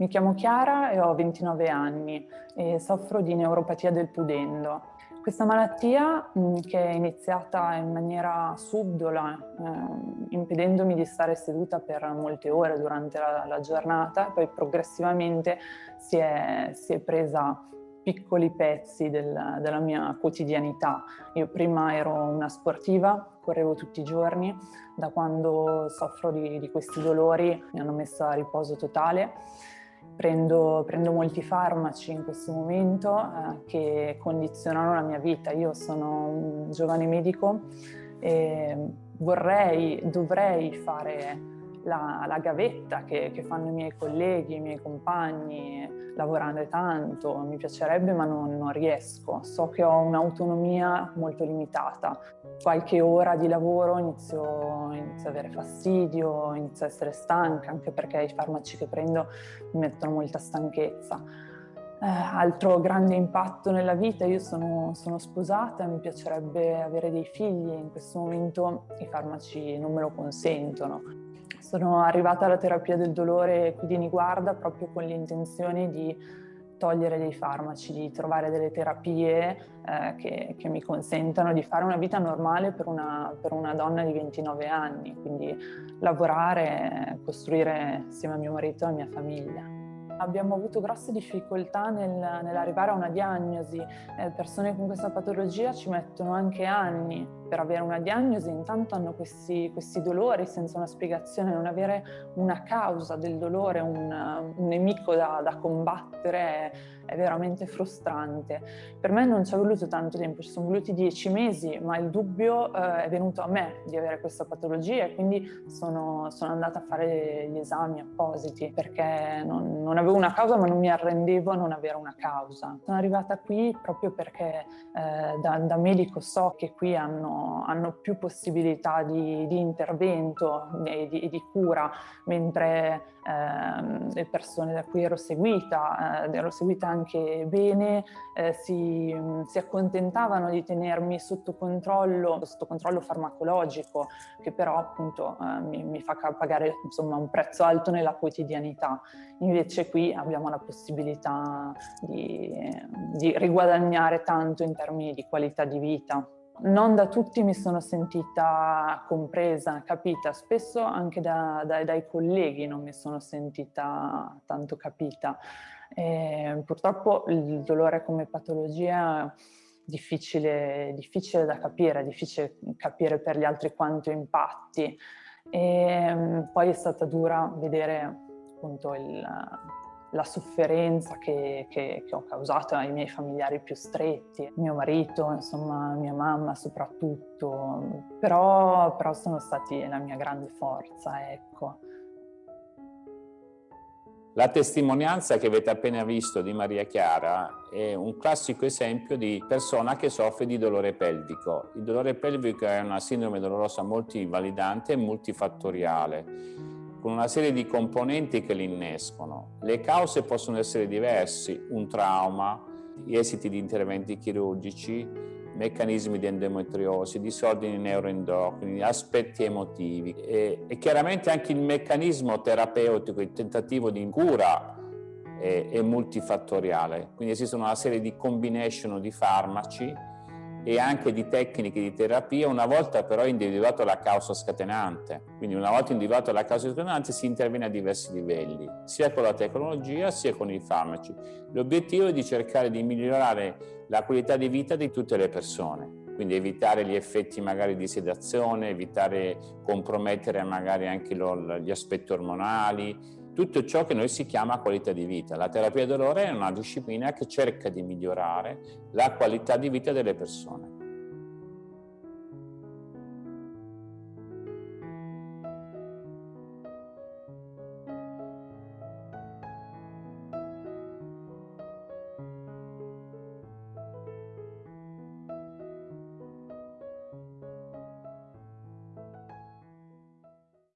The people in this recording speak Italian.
Mi chiamo Chiara e ho 29 anni e soffro di neuropatia del pudendo. Questa malattia, che è iniziata in maniera subdola, eh, impedendomi di stare seduta per molte ore durante la, la giornata, poi progressivamente si è, si è presa piccoli pezzi del, della mia quotidianità. Io prima ero una sportiva, correvo tutti i giorni, da quando soffro di, di questi dolori mi hanno messo a riposo totale Prendo, prendo, molti farmaci in questo momento eh, che condizionano la mia vita. Io sono un giovane medico e vorrei, dovrei fare la, la gavetta che, che, fanno i miei colleghi, i miei compagni, lavorare tanto, mi piacerebbe ma non, non riesco. So che ho un'autonomia molto limitata. Qualche ora di lavoro inizio, inizio ad avere fastidio, inizio ad essere stanca, anche perché i farmaci che prendo mi mettono molta stanchezza. Eh, altro grande impatto nella vita, io sono, sono sposata, mi piacerebbe avere dei figli, in questo momento i farmaci non me lo consentono. Sono arrivata alla terapia del dolore qui di Niguarda proprio con l'intenzione di togliere dei farmaci, di trovare delle terapie eh, che, che, mi consentano di fare una vita normale per una, per una, donna di 29 anni, quindi lavorare, costruire insieme a mio marito e alla mia famiglia. Abbiamo avuto grosse difficoltà nel, nell'arrivare a una diagnosi, eh, persone con questa patologia ci mettono anche anni per avere una diagnosi, intanto hanno questi, questi dolori senza una spiegazione, non avere una causa del dolore, un, un nemico da, da combattere è, veramente frustrante. Per me non ci è voluto tanto tempo, ci sono voluti dieci mesi, ma il dubbio eh, è venuto a me di avere questa patologia e quindi sono, sono andata a fare gli esami appositi perché non, non, avevo una causa ma non mi arrendevo a non avere una causa. Sono arrivata qui proprio perché eh, da, da medico so che qui hanno hanno, più possibilità di, di intervento e di, di, cura, mentre eh, le persone da cui ero seguita, eh, ero seguita anche bene, eh, si, si, accontentavano di tenermi sotto controllo, sotto controllo farmacologico, che però appunto eh, mi, mi, fa pagare insomma, un prezzo alto nella quotidianità. Invece qui abbiamo la possibilità di, di riguadagnare tanto in termini di qualità di vita non da tutti mi sono sentita compresa, capita, spesso anche da, da, dai colleghi non mi sono sentita tanto capita. E purtroppo il dolore come patologia difficile, difficile da capire, è difficile capire per gli altri quanto impatti. E poi è stata dura vedere appunto il, la sofferenza che, che, che, ho causato ai miei familiari più stretti, mio marito, insomma mia mamma soprattutto, però, però sono stati la mia grande forza, ecco. La testimonianza che avete appena visto di Maria Chiara è un classico esempio di persona che soffre di dolore pelvico. Il dolore pelvico è una sindrome dolorosa multivalidante e multifattoriale con una serie di componenti che li innescono. Le cause possono essere diverse, un trauma, gli esiti di interventi chirurgici, meccanismi di endometriosi, disordini neuroendocrini, aspetti emotivi e, e, chiaramente anche il meccanismo terapeutico, il tentativo di cura è, è multifattoriale, quindi esistono una serie di combination di farmaci e anche di tecniche di terapia una volta però individuato la causa scatenante. Quindi una volta individuato la causa scatenante si interviene a diversi livelli, sia con la tecnologia sia con i farmaci. L'obiettivo è di cercare di migliorare la qualità di vita di tutte le persone quindi evitare gli effetti magari di sedazione, evitare compromettere magari anche gli aspetti ormonali, tutto ciò che noi si chiama qualità di vita. La terapia dolore è una disciplina che cerca di migliorare la qualità di vita delle persone.